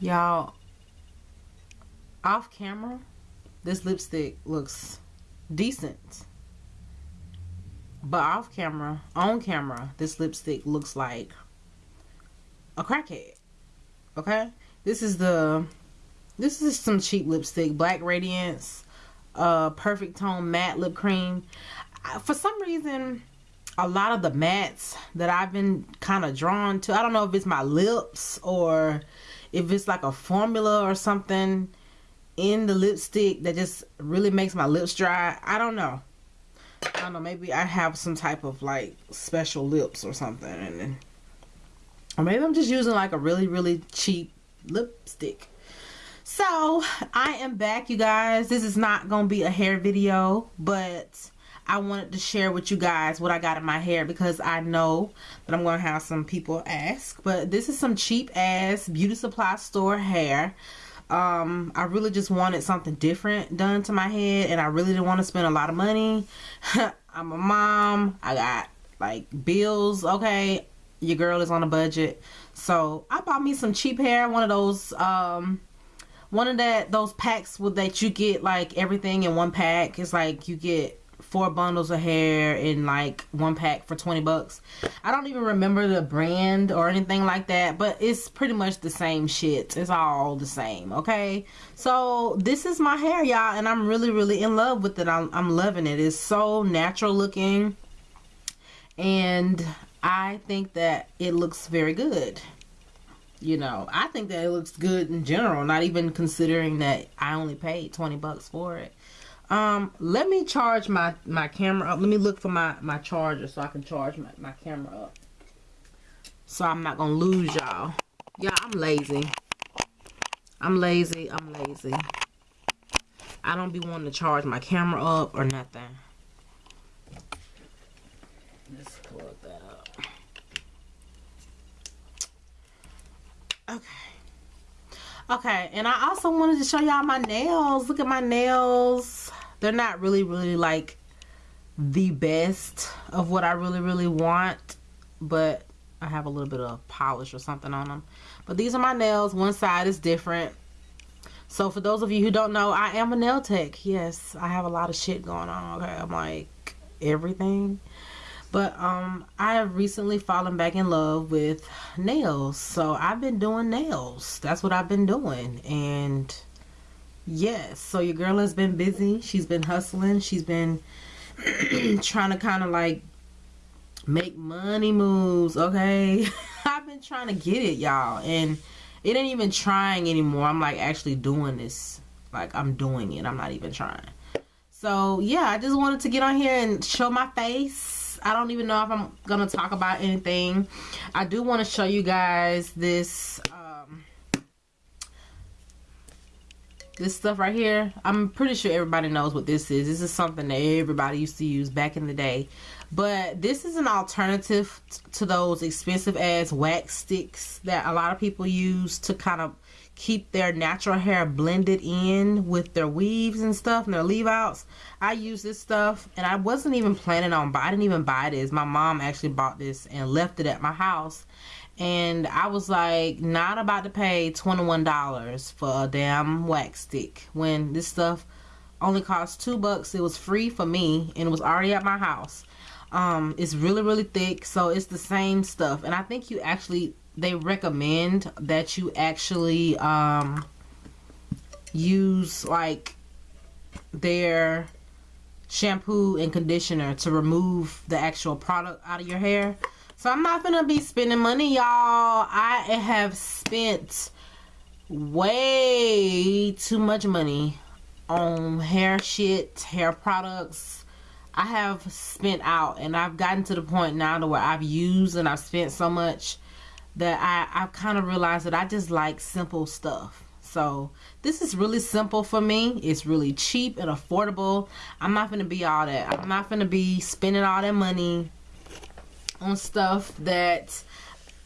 Y'all, off camera, this lipstick looks decent. But off camera, on camera, this lipstick looks like a crackhead. Okay? This is the this is some cheap lipstick, Black Radiance, uh perfect tone matte lip cream. For some reason, a lot of the mattes that I've been kind of drawn to, I don't know if it's my lips or if it's like a formula or something in the lipstick that just really makes my lips dry. I don't know. I don't know. Maybe I have some type of like special lips or something, and then, or maybe I'm just using like a really really cheap lipstick. So I am back, you guys. This is not gonna be a hair video, but I wanted to share with you guys what I got in my hair because I know that I'm going to have some people ask. But this is some cheap ass beauty supply store hair. Um, I really just wanted something different done to my head and I really didn't want to spend a lot of money. I'm a mom. I got like bills. Okay. Your girl is on a budget. So I bought me some cheap hair. One of those, um, one of that, those packs with that you get like everything in one pack. It's like you get four bundles of hair in like one pack for 20 bucks. I don't even remember the brand or anything like that, but it's pretty much the same shit. It's all the same, okay? So this is my hair, y'all, and I'm really, really in love with it. I'm, I'm loving it. It's so natural looking, and I think that it looks very good. You know, I think that it looks good in general, not even considering that I only paid 20 bucks for it. Um, let me charge my, my camera up. Let me look for my, my charger so I can charge my, my camera up. So I'm not to lose y'all. Yeah, I'm lazy. I'm lazy. I'm lazy. I don't be wanting to charge my camera up or nothing. Let's plug that up. Okay. Okay, and I also wanted to show y'all my nails. Look at my nails they're not really really like the best of what I really really want but I have a little bit of polish or something on them but these are my nails. One side is different. So for those of you who don't know I am a nail tech. Yes I have a lot of shit going on okay? I'm like everything. But um I have recently fallen back in love with nails. So I've been doing nails. That's what I've been doing. And yes. So your girl has been busy. She's been hustling. She's been trying to kind of like make money moves okay? I've been trying to get it y'all. And it ain't even trying anymore. I'm like actually doing this. Like i'm doing it. I'm not even trying. So yeah i just wanted to get on here and show my face. I don't even know if i'm gonna talk about anything. I do want to show you guys this uh, this stuff right here i'm pretty sure everybody knows what this is. This is something that everybody used to use back in the day. But this is an alternative to those expensive ass wax sticks that a lot of people use to kind of keep their natural hair blended in with their weaves and stuff and their leave outs. I use this stuff and i wasn't even planning on i didn't even buy this. My mom actually bought this and left it at my house and I was like not about to pay $21 for a damn wax stick when this stuff only cost two bucks. It was free for me and it was already at my house. Um it's really really thick so it's the same stuff. And I think you actually they recommend that you actually um use like their shampoo and conditioner to remove the actual product out of your hair so I'm not gonna be spending money, y'all. I have spent way too much money on hair shit, hair products. I have spent out and I've gotten to the point now to where I've used and I've spent so much that I, I've kind of realized that I just like simple stuff. So this is really simple for me. It's really cheap and affordable. I'm not going to be all that. I'm not going to be spending all that money on stuff that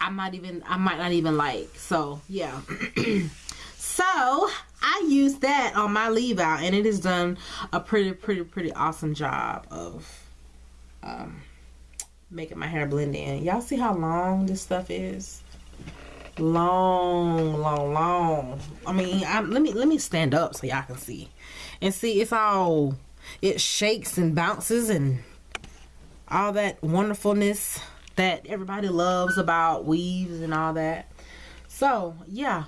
I might even I might not even like. So yeah. so I use that on my leave out and it has done a pretty pretty pretty awesome job of um, making my hair blend in. Y'all see how long this stuff is? long, long, long. I mean, I, let me let me stand up so y'all can see, and see it's all it shakes and bounces and all that wonderfulness that everybody loves about weaves and all that. So yeah,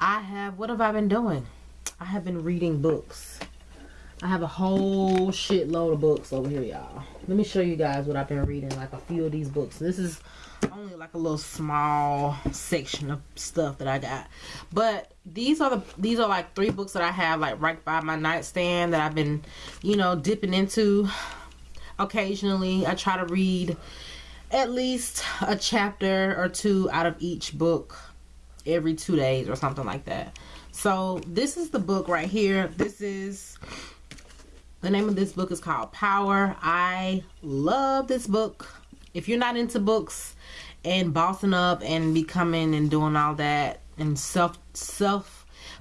I have. What have I been doing? I have been reading books. I have a whole shitload of books over here, y'all. Let me show you guys what I've been reading. Like a few of these books. This is only like a little small section of stuff that I got. But these are the these are like three books that I have like right by my nightstand that I've been, you know, dipping into occasionally. I try to read at least a chapter or two out of each book every two days or something like that. So this is the book right here. This is the name of this book is called Power. I love this book. If you're not into books and bossing up and becoming and doing all that and self self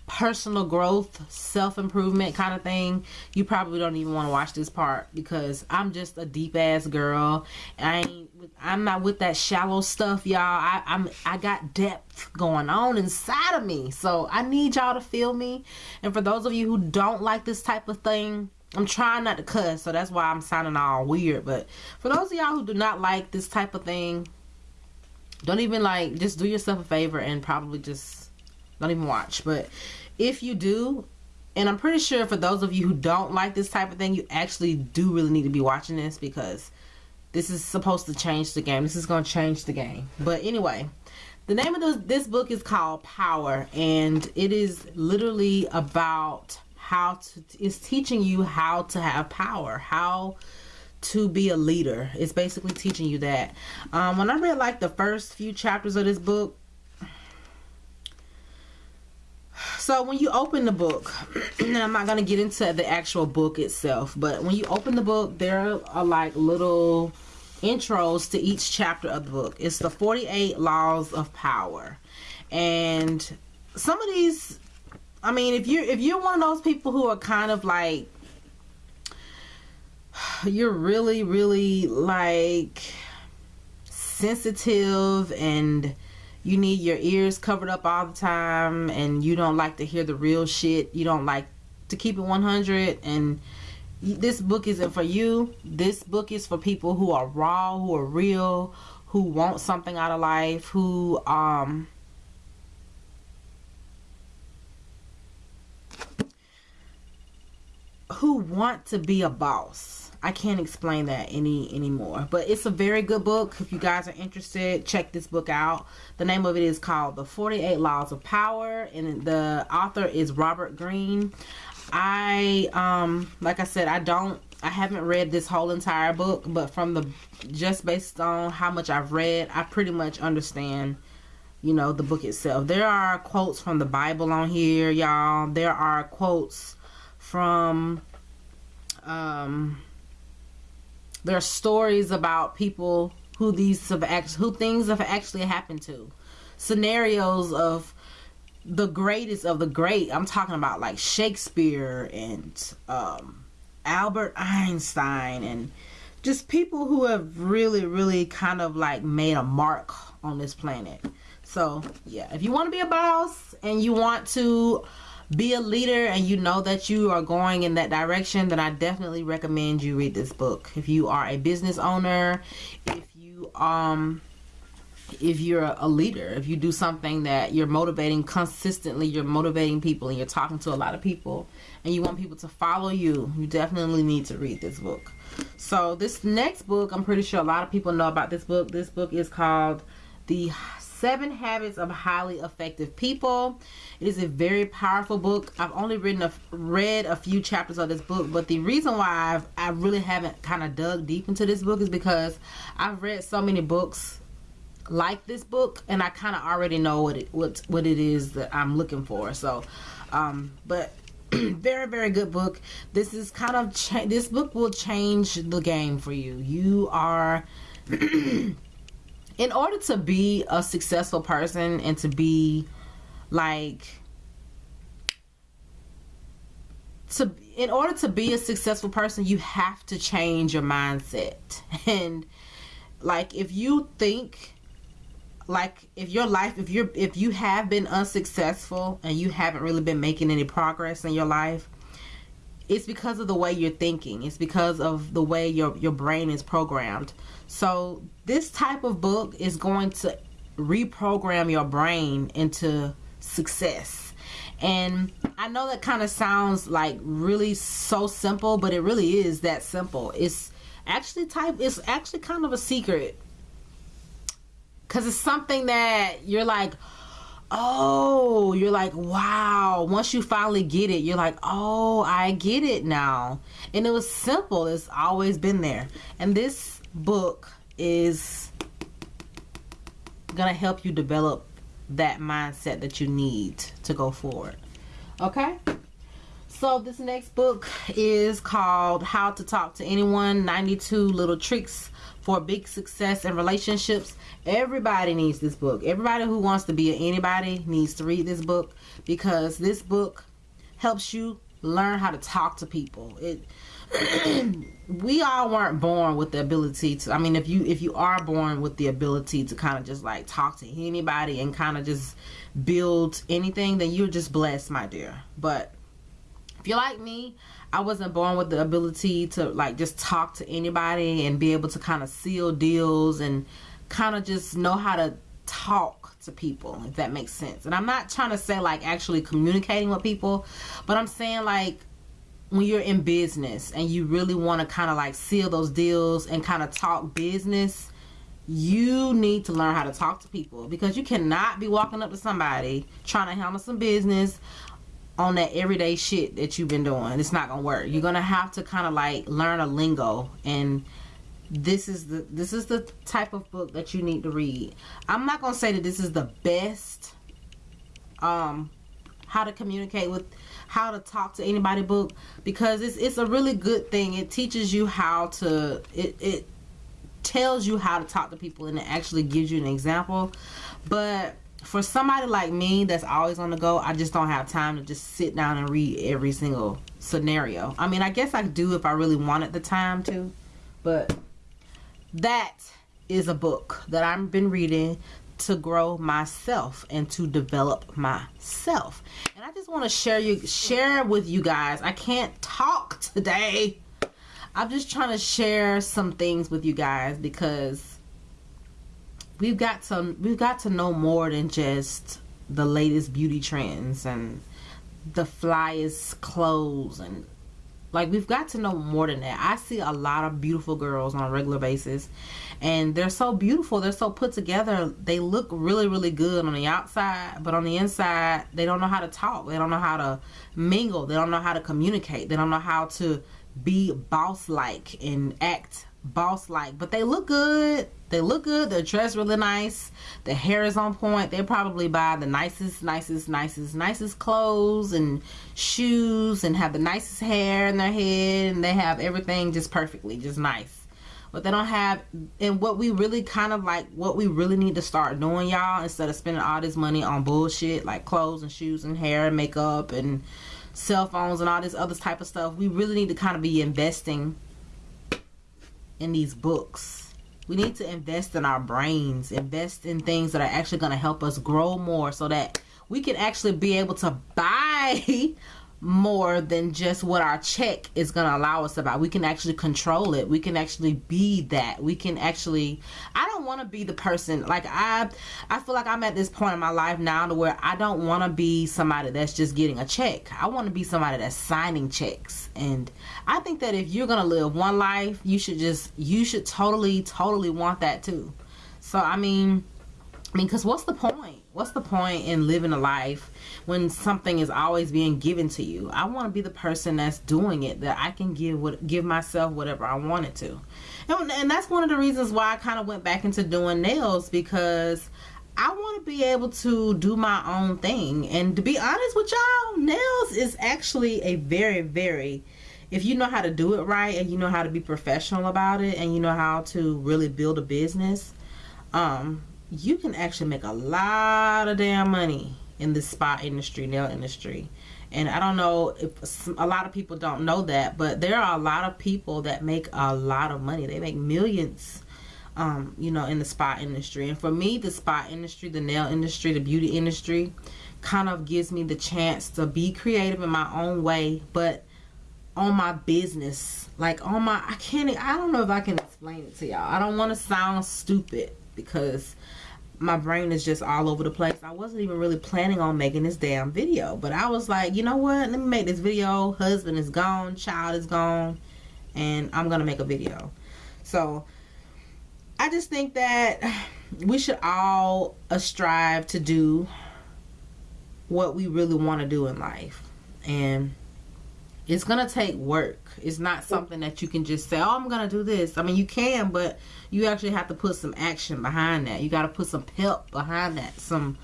personal growth, self improvement kind of thing, you probably don't even want to watch this part because I'm just a deep ass girl. I ain't, I'm not with that shallow stuff, y'all. I, I'm, I got depth going on inside of me, so I need y'all to feel me. And for those of you who don't like this type of thing, I'm trying not to cuss, so that's why I'm sounding all weird. But for those of y'all who do not like this type of thing, don't even like just do yourself a favor and probably just don't even watch. But if you do, and I'm pretty sure for those of you who don't like this type of thing, you actually do really need to be watching this because this is supposed to change the game. This is going to change the game. But anyway, the name of this, this book is called Power, and it is literally about how to, it's teaching you how to have power, how to be a leader. It's basically teaching you that. Um, when I read like the first few chapters of this book, so when you open the book, and I'm not going to get into the actual book itself, but when you open the book, there are like little intros to each chapter of the book. It's the 48 laws of power. And some of these I mean, if you're if you're one of those people who are kind of like you're really really like sensitive and you need your ears covered up all the time and you don't like to hear the real shit you don't like to keep it 100 and this book isn't for you. This book is for people who are raw who are real who want something out of life who um who want to be a boss I can't explain that any anymore. But it's a very good book. If you guys are interested, check this book out. The name of it is called The 48 Laws of Power and the author is Robert Greene. I um like I said, I don't I haven't read this whole entire book, but from the just based on how much I've read, I pretty much understand you know the book itself. There are quotes from the Bible on here, y'all. There are quotes from um there are stories about people who these have act- who things have actually happened to. Scenarios of the greatest of the great i'm talking about like shakespeare and um, albert einstein and just people who have really really kind of like made a mark on this planet. So yeah if you want to be a boss and you want to be a leader and you know that you are going in that direction, then I definitely recommend you read this book. If you are a business owner, if you um if you're a leader, if you do something that you're motivating consistently, you're motivating people and you're talking to a lot of people and you want people to follow you, you definitely need to read this book. So this next book, I'm pretty sure a lot of people know about this book. This book is called The Seven Habits of Highly Effective People. It is a very powerful book. I've only written a, read a few chapters of this book, but the reason why I've, I really haven't kind of dug deep into this book is because I've read so many books like this book, and I kind of already know what it what what it is that I'm looking for. So, um, but very very good book this is kind of this book will change the game for you you are in order to be a successful person and to be like to in order to be a successful person you have to change your mindset. And like if you think like if your life if you're if you have been unsuccessful and you haven't really been making any progress in your life it's because of the way you're thinking. It's because of the way your your brain is programmed. So this type of book is going to reprogram your brain into success. And i know that kind of sounds like really so simple but it really is that simple. It's actually type it's actually kind of a secret. Because it's something that you're like oh you're like wow. Once you finally get it you're like oh i get it now. And it was simple. It's always been there. And this book is gonna help you develop that mindset that you need to go forward. Okay so this next book is called how to talk to anyone 92 little tricks for big success in relationships. Everybody needs this book. Everybody who wants to be anybody needs to read this book because this book helps you learn how to talk to people. It we all weren't born with the ability to i mean if you if you are born with the ability to kind of just like talk to anybody and kind of just build anything then you're just blessed my dear. But you're like me I wasn't born with the ability to like just talk to anybody and be able to kind of seal deals and kind of just know how to talk to people if that makes sense. And I'm not trying to say like actually communicating with people, but I'm saying like when you're in business and you really want to kind of like seal those deals and kind of talk business, you need to learn how to talk to people because you cannot be walking up to somebody trying to handle some business on that everyday shit that you've been doing. It's not gonna work. You're gonna have to kind of like learn a lingo, and this is the this is the type of book that you need to read. I'm not gonna say that this is the best um how to communicate with how to talk to anybody book because it's it's a really good thing. It teaches you how to it it tells you how to talk to people and it actually gives you an example. But for somebody like me that's always on the go, I just don't have time to just sit down and read every single scenario. I mean, I guess I do if I really wanted the time to, but that is a book that I've been reading to grow myself and to develop myself. And I just want to share you share with you guys. I can't talk today. I'm just trying to share some things with you guys because we've got to we've got to know more than just the latest beauty trends and the flyest clothes and like we've got to know more than that. I see a lot of beautiful girls on a regular basis and they're so beautiful, they're so put together. They look really really good on the outside, but on the inside, they don't know how to talk. They don't know how to mingle. They don't know how to communicate. They don't know how to be boss like and act boss like. But they look good they look good. They're dressed really nice. The hair is on point. They probably buy the nicest, nicest, nicest, nicest clothes and shoes and have the nicest hair in their head and they have everything just perfectly, just nice. But they don't have, and what we really kind of like, what we really need to start doing, y'all, instead of spending all this money on bullshit like clothes and shoes and hair and makeup and cell phones and all this other type of stuff, we really need to kind of be investing in these books. We need to invest in our brains, invest in things that are actually going to help us grow more so that we can actually be able to buy more than just what our check is going to allow us buy. We can actually control it. We can actually be that. We can actually I don't want to be the person like I I feel like I'm at this point in my life now to where I don't want to be somebody that's just getting a check. I want to be somebody that's signing checks. And I think that if you're going to live one life, you should just you should totally totally want that too. So I mean I mean cuz what's the point? What's the point in living a life when something is always being given to you? I want to be the person that's doing it, that I can give what give myself whatever I wanted to. And, and that's one of the reasons why I kind of went back into doing nails because I want to be able to do my own thing. And to be honest with y'all, nails is actually a very, very, if you know how to do it right and you know how to be professional about it and you know how to really build a business, um, you can actually make a lot of damn money in the spa industry, nail industry. And I don't know if a lot of people don't know that, but there are a lot of people that make a lot of money. They make millions um, you know, in the spa industry. And for me, the spa industry, the nail industry, the beauty industry kind of gives me the chance to be creative in my own way, but on my business, like on my, I can't, I don't know if I can explain it to y'all. I don't want to sound stupid because my brain is just all over the place. I wasn't even really planning on making this damn video, but I was like, you know what? Let me make this video. Husband is gone, child is gone, and I'm gonna make a video. So I just think that we should all strive to do what we really want to do in life, and it's gonna take work. It's not something that you can just say, "Oh, I'm gonna do this." I mean, you can, but you actually have to put some action behind that. You got to put some pep behind that, some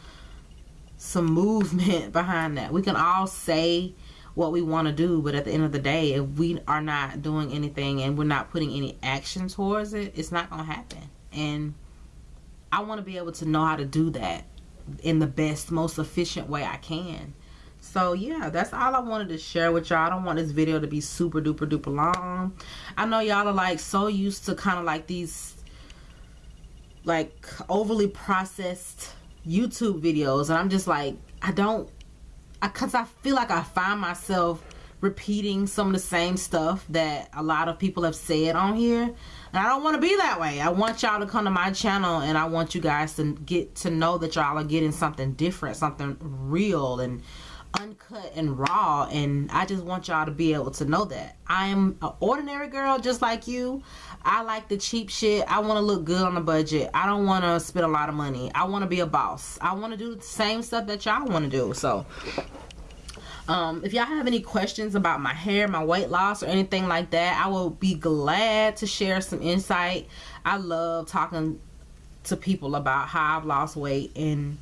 some movement behind that. We can all say what we want to do, but at the end of the day, if we are not doing anything and we're not putting any action towards it, it's not gonna happen. And I want to be able to know how to do that in the best, most efficient way I can so yeah that's all i wanted to share with y'all. I don't want this video to be super duper duper long. I know y'all are like so used to kind of like these like overly processed youtube videos and i'm just like i don't because I, I feel like i find myself repeating some of the same stuff that a lot of people have said on here. And I don't want to be that way. I want y'all to come to my channel and I want you guys to get to know that y'all are getting something different something real and uncut and raw and I just want y'all to be able to know that. I am an ordinary girl just like you. I like the cheap shit. I want to look good on the budget. I don't want to spend a lot of money. I want to be a boss. I want to do the same stuff that y'all want to do so. Um, if y'all have any questions about my hair my weight loss or anything like that I will be glad to share some insight. I love talking to people about how I've lost weight and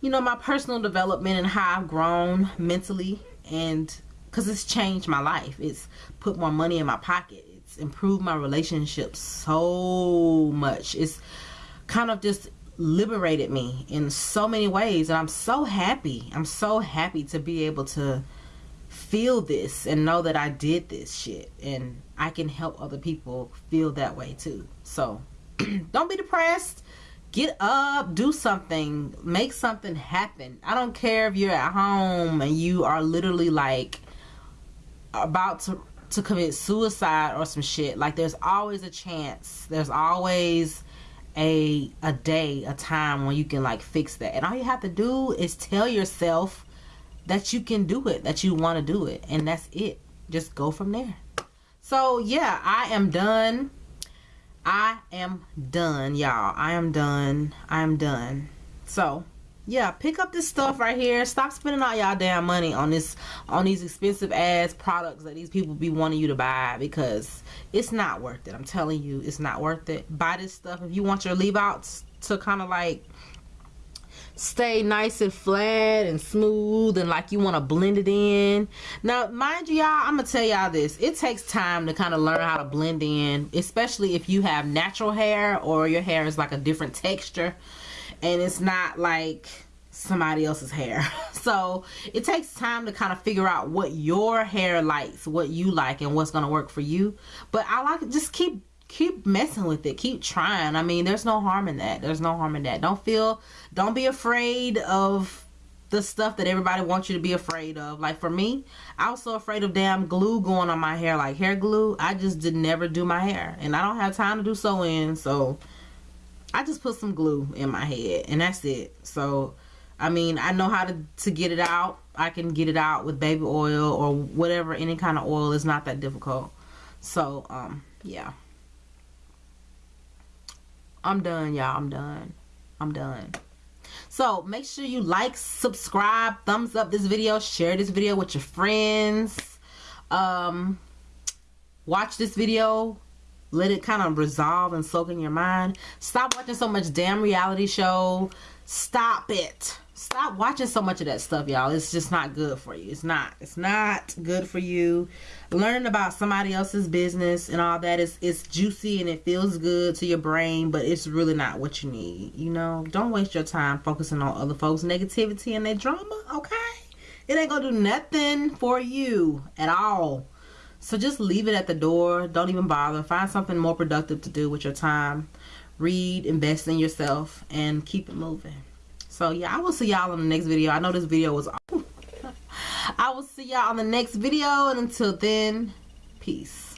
you know, my personal development and how I've grown mentally and because it's changed my life. It's put more money in my pocket. It's improved my relationships so much. It's kind of just liberated me in so many ways and I'm so happy. I'm so happy to be able to feel this and know that I did this shit and I can help other people feel that way too. So don't be depressed get up do something make something happen. I don't care if you're at home and you are literally like about to to commit suicide or some shit like there's always a chance. There's always a a day a time when you can like fix that. And all you have to do is tell yourself that you can do it that you want to do it and that's it. Just go from there. So yeah i am done I am done, y'all. I am done. I am done. So, yeah, pick up this stuff right here. Stop spending all y'all damn money on this on these expensive ass products that these people be wanting you to buy because it's not worth it. I'm telling you, it's not worth it. Buy this stuff if you want your leave outs to kind of like stay nice and flat and smooth and like you want to blend it in. Now, mind you, y'all, I'm to tell y'all this. It takes time to kind of learn how to blend in, especially if you have natural hair or your hair is like a different texture and it's not like somebody else's hair. So it takes time to kind of figure out what your hair likes, what you like, and what's going to work for you. But I like just keep keep messing with it. Keep trying. I mean there's no harm in that. There's no harm in that. Don't feel don't be afraid of the stuff that everybody wants you to be afraid of. Like for me i was so afraid of damn glue going on my hair. Like hair glue i just did never do my hair. And i don't have time to do sew in so i just put some glue in my head and that's it. So i mean i know how to to get it out. I can get it out with baby oil or whatever any kind of oil. Is not that difficult. So um yeah I'm done, y'all. I'm done. I'm done. So make sure you like, subscribe, thumbs up this video, share this video with your friends. Um, watch this video. Let it kind of resolve and soak in your mind. Stop watching so much damn reality show. Stop it stop watching so much of that stuff y'all it's just not good for you it's not it's not good for you learning about somebody else's business and all that is it's juicy and it feels good to your brain but it's really not what you need you know don't waste your time focusing on other folks negativity and their drama okay it ain't gonna do nothing for you at all So just leave it at the door. Don't even bother. Find something more productive to do with your time. Read, invest in yourself, and keep it moving. So yeah, I will see y'all in the next video. I know this video was I will see y'all on the next video and until then, peace.